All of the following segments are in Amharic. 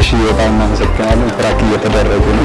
እሺ በጣም እናመሰግናለን። ፍራክ እየተደረጉ ነው።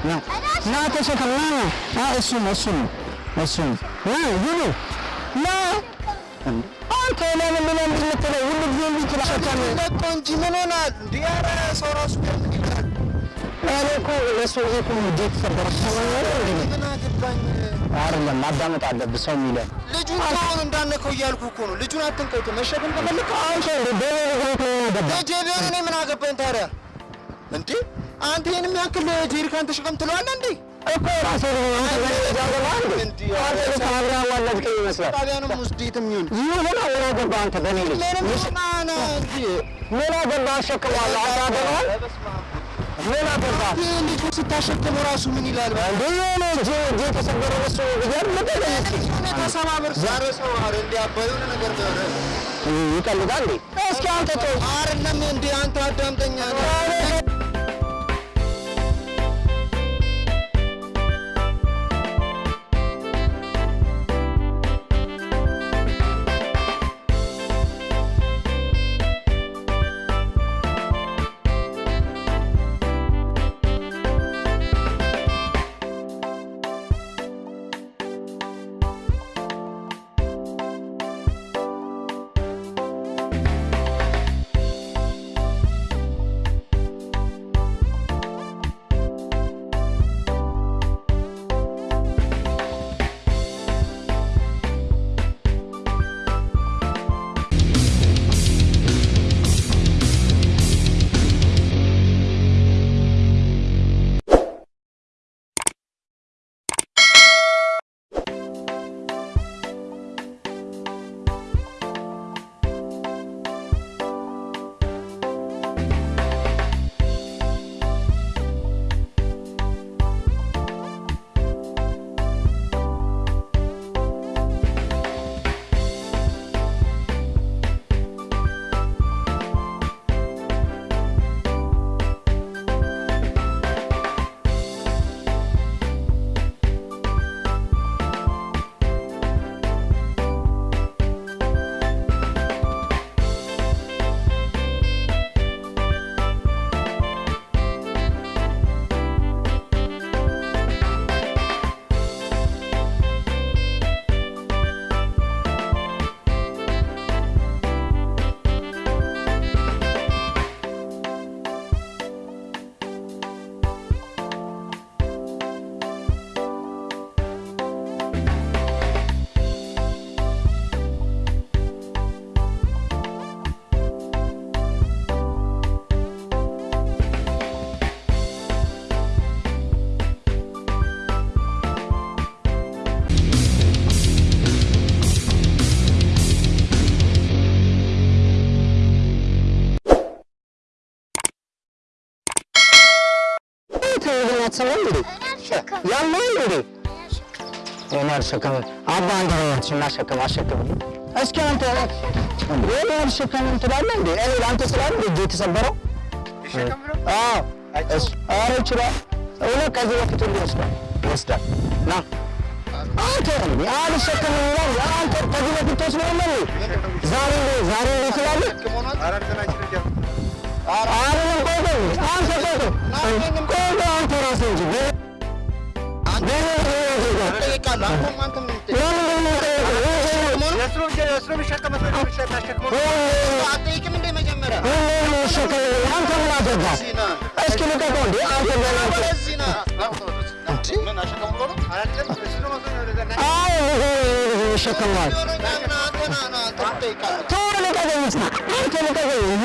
ና ና ተሸከም ና ና እሱን እሱን እሱን ና ይሉ ና አንተ ለምን ምን የምትለው ሁሉ ጊዜ እንዲህ ትላሸከም እኮ እንጂ ምን ሆናል? ኧረ ሰው ራሱ ይላል? እኔ እኮ ነው ምን አገባኝ? አይደለም ማዳመጥ አለብህ ሰው የሚለን ልጁን ከሆኑ እንዳነከው እያልኩ እኮ ነው። ልጁን አትንቀውት። መሸከም ከፈለክ ልጄ ቢሆን እኔ ምን አገባኝ ታዲያ? እንዴ አንተ ይሄን የሚያክል ጄሪካን ተሸከም ትለዋለህ እንዴ? እኮ ይመስላል። ጣቢያንም ይሁን። ይሁን አንተ ልጅ? አሸክመዋለሁ አንተ ልጁ ራሱ ምን ይላል? እጅ እጅ የተሰበረ እሱ ብያል ዛሬ ሰው አረ ነገር ሆነ ይቀልዳል እንዴ? እስኪ አንተ ተው። አይደለም እንዴ አንተ አዳምጠኛ አትሰማም እንዴ? ያለው እንዴ? እኔ አልሸከምም። አባ አንተ ነው አሸከም አሸከም። እስኪ አንተ እኔ አልሸከምም ትላለህ እንዴ? እኔ ለአንተ ስላለ እጄ የተሰበረው አዎ፣ እሱ- ኧረ ይችላል። እውነት ከዚህ በፊት ሁሉ ይወስዳል ይወስዳል። ና አንተ እንዴ አልሸከምም ይላል። አንተ ከዚህ በፊት ተወስዶ የለ እንዴ? ዛሬ ዛሬ ነው ትላለህ አይደለም ቆይ ቆይ አንተ ቆይ አንተ ራስህ እንጂ እስኪ ልቀቀው እንዴ አንተ ይሸከመዋል። ተው ልቀቀኝ አንተ ልቀቀኝ